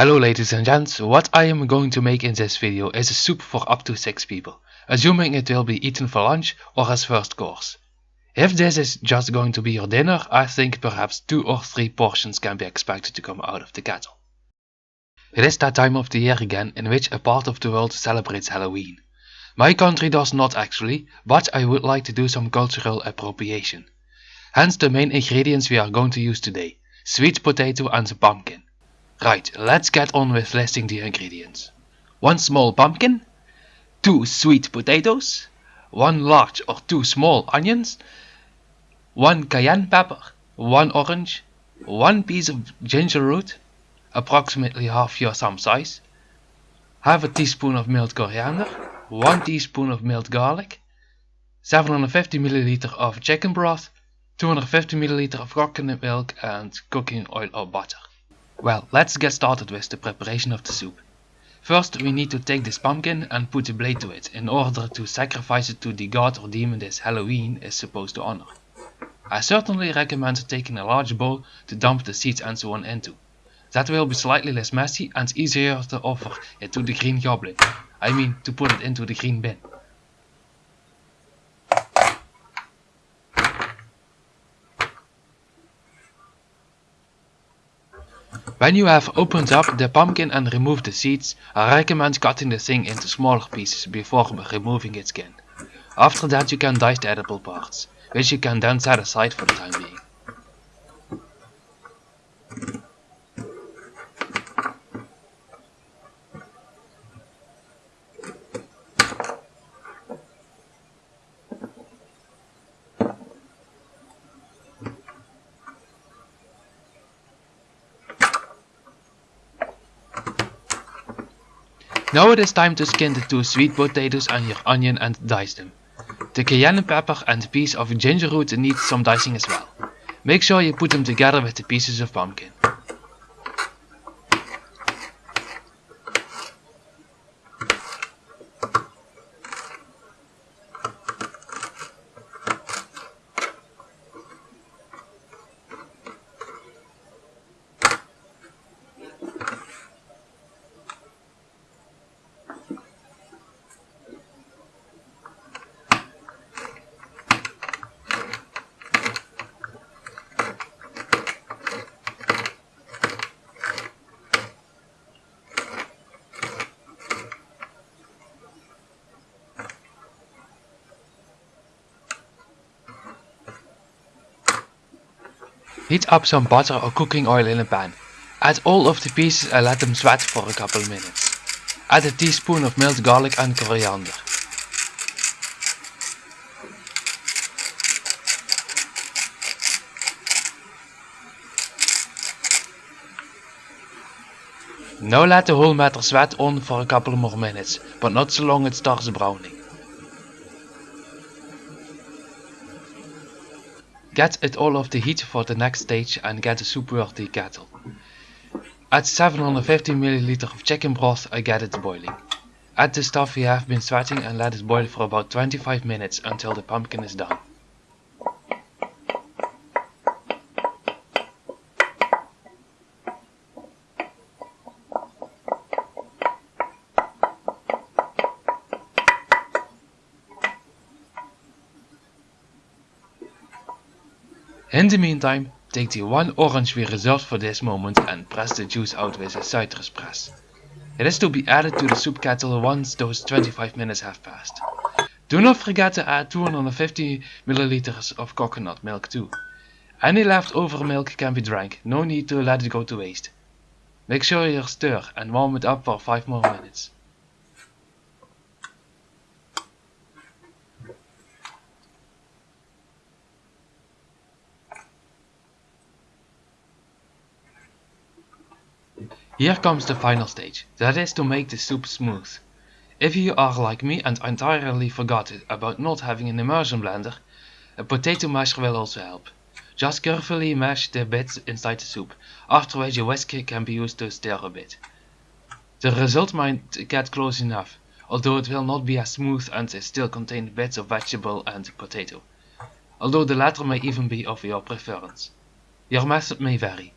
Hello ladies and gents, what I am going to make in this video is a soup for up to 6 people, assuming it will be eaten for lunch or as first course. If this is just going to be your dinner, I think perhaps 2 or 3 portions can be expected to come out of the kettle. It is that time of the year again in which a part of the world celebrates Halloween. My country does not actually, but I would like to do some cultural appropriation. Hence the main ingredients we are going to use today, sweet potato and pumpkin. Right, let's get on with listing the ingredients. 1 small pumpkin, 2 sweet potatoes, 1 large or 2 small onions, 1 cayenne pepper, 1 orange, 1 piece of ginger root, approximately half your thumb size, half a teaspoon of milled coriander, 1 teaspoon of milled garlic, 750 ml of chicken broth, 250 ml of coconut milk and cooking oil or butter. Well, let's get started with the preparation of the soup. First we need to take this pumpkin and put a blade to it in order to sacrifice it to the god or demon this Halloween is supposed to honor. I certainly recommend taking a large bowl to dump the seeds and so on into. That will be slightly less messy and easier to offer it to the green goblin. I mean to put it into the green bin. When you have opened up the pumpkin and removed the seeds, I recommend cutting the thing into smaller pieces before removing its skin. After that you can dice the edible parts, which you can then set aside for the time being. Now it is time to skin the two sweet potatoes and your onion and dice them. The cayenne pepper and piece of ginger root need some dicing as well. Make sure you put them together with the pieces of pumpkin. Heat up some butter or cooking oil in a pan. Add all of the pieces and let them sweat for a couple minutes. Add a teaspoon of minced garlic and coriander. Now let the whole matter sweat on for a couple more minutes, but not so long it starts browning. Get it all off the heat for the next stage and get a soup worthy kettle. Add 750 ml of chicken broth and get it boiling. Add the stuff you have been sweating and let it boil for about 25 minutes until the pumpkin is done. In the meantime, take the one orange we reserved for this moment and press the juice out with a citrus press. It is to be added to the soup kettle once those 25 minutes have passed. Do not forget to add 250 ml of coconut milk too. Any leftover milk can be drank, no need to let it go to waste. Make sure you stir and warm it up for 5 more minutes. Here comes the final stage, that is to make the soup smooth. If you are like me and entirely forgot about not having an immersion blender, a potato masher will also help. Just carefully mash the bits inside the soup, after which a whisk can be used to stir a bit. The result might get close enough, although it will not be as smooth and still contain bits of vegetable and potato, although the latter may even be of your preference. Your method may vary.